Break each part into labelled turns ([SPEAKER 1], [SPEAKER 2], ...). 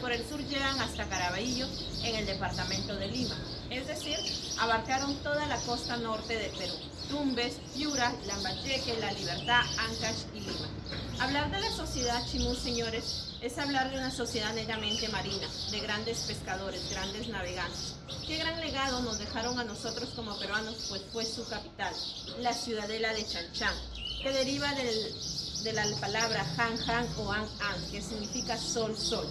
[SPEAKER 1] por el sur llegan hasta Caraballo en el departamento de Lima, es decir, abarcaron toda la costa norte de Perú, Tumbes, Piura, Lambayeque, La Libertad, Ancash y Lima. Hablar de la sociedad chimú, señores, es hablar de una sociedad netamente marina, de grandes pescadores, grandes navegantes. Qué gran legado nos dejaron a nosotros como peruanos, pues fue su capital, la ciudadela de Chanchán, que deriva de la palabra Han Han o An An, que significa sol sol.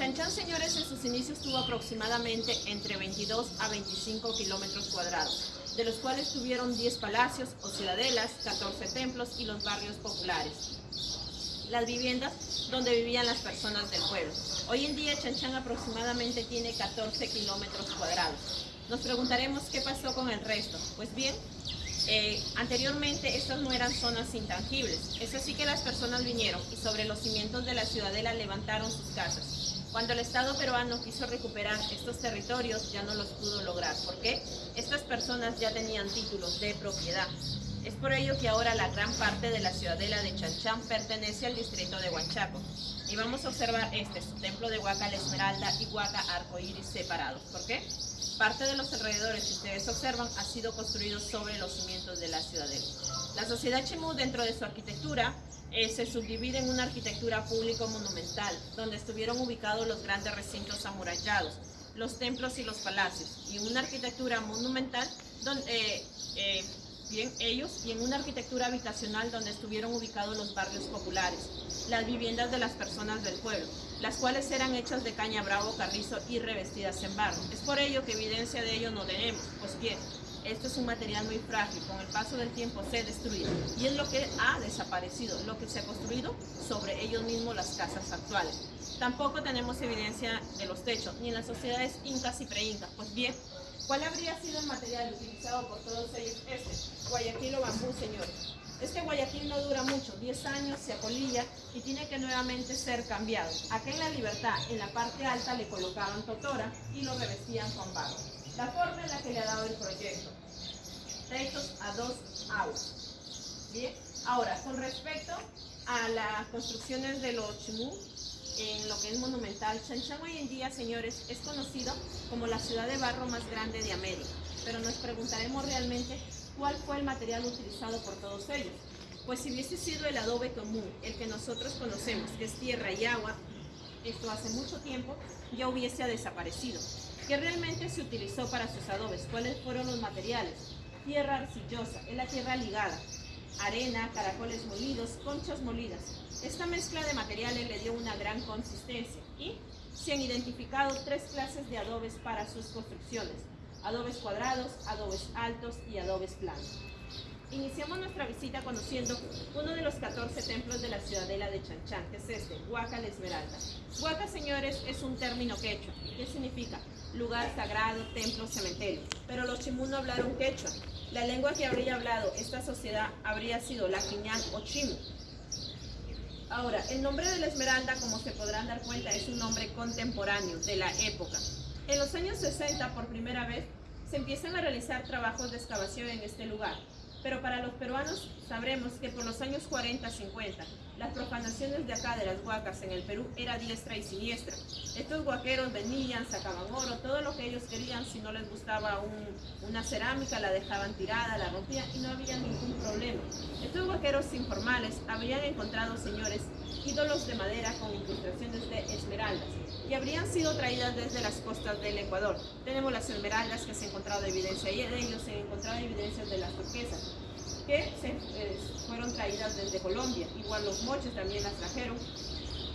[SPEAKER 1] Chanchan, señores, en sus inicios tuvo aproximadamente entre 22 a 25 kilómetros cuadrados, de los cuales tuvieron 10 palacios o ciudadelas, 14 templos y los barrios populares. Las viviendas donde vivían las personas del pueblo. Hoy en día Chanchan aproximadamente tiene 14 kilómetros cuadrados. Nos preguntaremos qué pasó con el resto. Pues bien, eh, anteriormente estas no eran zonas intangibles, es así que las personas vinieron y sobre los cimientos de la ciudadela levantaron sus casas. Cuando el Estado peruano quiso recuperar estos territorios ya no los pudo lograr. ¿Por qué? Estas personas ya tenían títulos de propiedad. Es por ello que ahora la gran parte de la ciudadela de Chanchán pertenece al distrito de Huanchaco. Y vamos a observar este, su templo de Huaca la Esmeralda y Huaca Arcoíris separados. ¿Por qué? Parte de los alrededores que ustedes observan ha sido construido sobre los cimientos de la ciudadela. La sociedad Chimú dentro de su arquitectura eh, se subdivide en una arquitectura público-monumental, donde estuvieron ubicados los grandes recintos amurallados, los templos y los palacios, y una arquitectura monumental donde eh, eh, bien ellos, y en una arquitectura habitacional donde estuvieron ubicados los barrios populares, las viviendas de las personas del pueblo, las cuales eran hechas de caña bravo, carrizo y revestidas en barro. Es por ello que evidencia de ello no tenemos, pues bien, esto es un material muy frágil, con el paso del tiempo se destruye y es lo que ha desaparecido, lo que se ha construido sobre ellos mismos las casas actuales. Tampoco tenemos evidencia de los techos, ni en las sociedades incas y preincas, pues bien, ¿Cuál habría sido el material utilizado por todos ellos? Este, guayaquil o bambú, señores. Este guayaquil no dura mucho, 10 años, se apolilla y tiene que nuevamente ser cambiado. Acá en La Libertad, en la parte alta, le colocaban totora y lo revestían con barro. La forma en la que le ha dado el proyecto. Techos a dos aguas. Bien, ahora, con respecto a las construcciones de los chimú, en lo que es monumental. Chanchán hoy en día, señores, es conocido como la ciudad de barro más grande de América, pero nos preguntaremos realmente cuál fue el material utilizado por todos ellos. Pues si hubiese sido el adobe común, el que nosotros conocemos, que es tierra y agua, esto hace mucho tiempo ya hubiese desaparecido. ¿Qué realmente se utilizó para sus adobes? ¿Cuáles fueron los materiales? Tierra arcillosa, es la tierra ligada, arena, caracoles molidos, conchas molidas. Esta mezcla de materiales le dio una gran consistencia y se han identificado tres clases de adobes para sus construcciones. Adobes cuadrados, adobes altos y adobes planos. Iniciamos nuestra visita conociendo uno de los 14 templos de la ciudadela de Chanchán, que es este, Huaca la Esmeralda. Huaca, señores, es un término quechua. ¿Qué significa? Lugar sagrado, templo, cementerio. Pero los chimú no hablaron quechua. La lengua que habría hablado esta sociedad habría sido la quiñán o chimu. Ahora, el nombre de la Esmeralda, como se podrán dar cuenta, es un nombre contemporáneo de la época. En los años 60, por primera vez, se empiezan a realizar trabajos de excavación en este lugar. Pero para los peruanos sabremos que por los años 40-50 las profanaciones de acá de las huacas en el Perú era diestra y siniestra. Estos guaqueros venían, sacaban oro, todo lo que ellos querían, si no les gustaba una cerámica la dejaban tirada, la rompían y no había ningún problema. Estos guaqueros informales habrían encontrado, señores, ídolos de madera con incrustaciones de esmeraldas y habrían sido traídas desde las costas del Ecuador. Tenemos las esmeraldas que se han encontrado evidencia de ellos, se han encontrado evidencias de las turquesas que eh, fueron traídas desde Colombia. Igual los moches también las trajeron.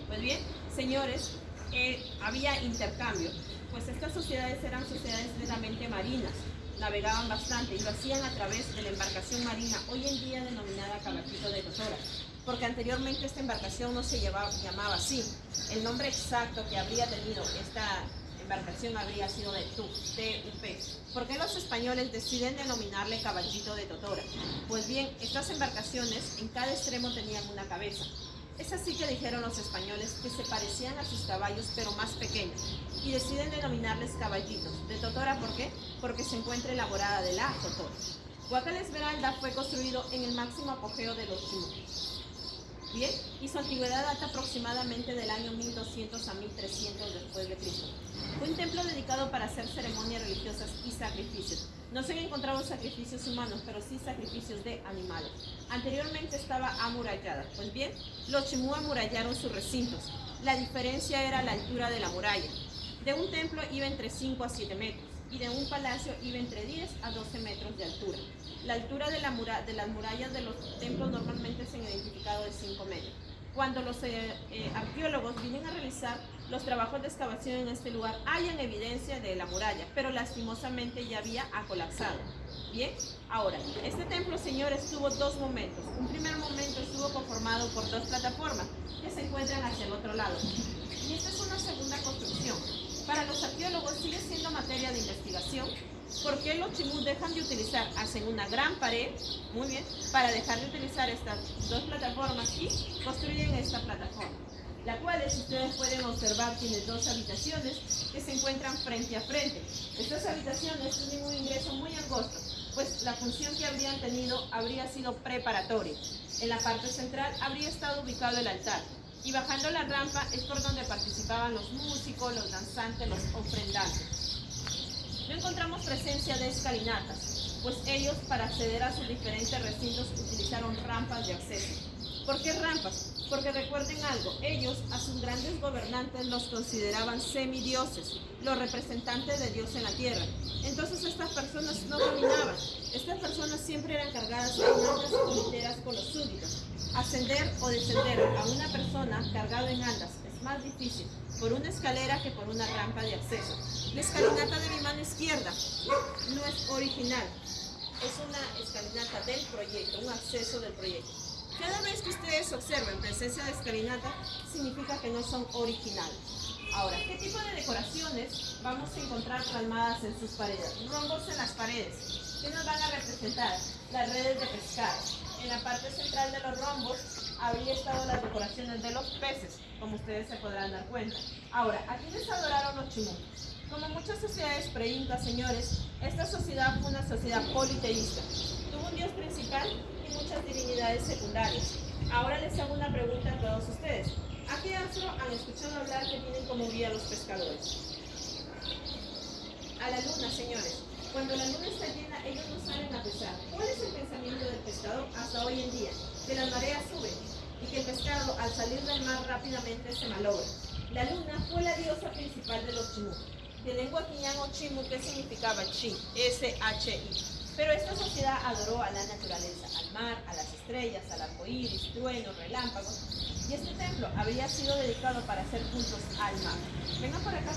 [SPEAKER 1] Pues bien, señores, eh, había intercambio, pues estas sociedades eran sociedades netamente marinas, navegaban bastante y lo hacían a través de la embarcación marina, hoy en día denominada caballito de Totora, porque anteriormente esta embarcación no se llamaba así. El nombre exacto que habría tenido esta embarcación habría sido de TUP, TUP. ¿Por qué los españoles deciden denominarle caballito de Totora? Pues bien, estas embarcaciones en cada extremo tenían una cabeza. Es así que dijeron los españoles que se parecían a sus caballos pero más pequeños y deciden denominarles caballitos. ¿De Totora por qué? Porque se encuentra elaborada de la Totora. Huacal Esmeralda fue construido en el máximo apogeo de los chinos Bien, y su antigüedad data aproximadamente del año 1200 a 1300 después de Cristo. Fue un templo dedicado para hacer ceremonias religiosas y sacrificios. No se han encontrado sacrificios humanos, pero sí sacrificios de animales. Anteriormente estaba amurallada. Pues bien, los Chimú amurallaron sus recintos. La diferencia era la altura de la muralla. De un templo iba entre 5 a 7 metros y de un palacio iba entre 10 a 12 metros de altura. La altura de, la de las murallas de los templos normalmente se han identificado de 5 metros. Cuando los eh, eh, arqueólogos vienen a realizar los trabajos de excavación en este lugar, hayan evidencia de la muralla, pero lastimosamente ya había colapsado. Bien, ahora, este templo, señores, tuvo dos momentos. Un primer momento estuvo conformado por dos plataformas que se encuentran hacia el otro lado. Y esta es una segunda construcción. Para los arqueólogos sigue siendo materia de investigación ¿Por qué los chimús dejan de utilizar? Hacen una gran pared, muy bien, para dejar de utilizar estas dos plataformas y construyen esta plataforma. La cual, si ustedes pueden observar, tiene dos habitaciones que se encuentran frente a frente. Estas habitaciones tienen un ingreso muy angosto, pues la función que habrían tenido habría sido preparatoria. En la parte central habría estado ubicado el altar, y bajando la rampa es por donde participaban los músicos, los danzantes, los ofrendantes. Encontramos presencia de escalinatas, pues ellos para acceder a sus diferentes recintos utilizaron rampas de acceso. ¿Por qué rampas? Porque recuerden algo, ellos a sus grandes gobernantes los consideraban semidioses, los representantes de Dios en la tierra. Entonces estas personas no caminaban, estas personas siempre eran cargadas de andas y literas con los súbditos. Ascender o descender a una persona cargado en andas más difícil por una escalera que por una rampa de acceso. La escalinata de mi mano izquierda no es original, es una escalinata del proyecto, un acceso del proyecto. Cada vez que ustedes observen presencia de escalinata, significa que no son originales. Ahora, ¿qué tipo de decoraciones vamos a encontrar plasmadas en sus paredes? Rombos en las paredes. ¿Qué nos van a representar? Las redes de pescar. En la parte central de los rombos habría estado las decoraciones de los peces, como ustedes se podrán dar cuenta. Ahora, ¿a quiénes adoraron los chimú? Como muchas sociedades pre-incas, señores, esta sociedad fue una sociedad politeísta. Tuvo un dios principal y muchas divinidades secundarias. Ahora les hago una pregunta a todos ustedes. ¿A qué astro han escuchado hablar que tienen como guía los pescadores? A la luna. Cuando la luna está llena, ellos no salen a pescar. ¿Cuál es el pensamiento del pescador hasta hoy en día? Que las mareas suben y que el pescado al salir del mar rápidamente se malogra. La luna fue la diosa principal de los chimú. De lengua quiñán o chimu, ¿qué significaba chi? S-H-I. Pero esta sociedad adoró a la naturaleza, al mar, a las estrellas, al arco iris, truenos, relámpagos. Y este templo habría sido dedicado para hacer cultos al mar. Vengan por acá,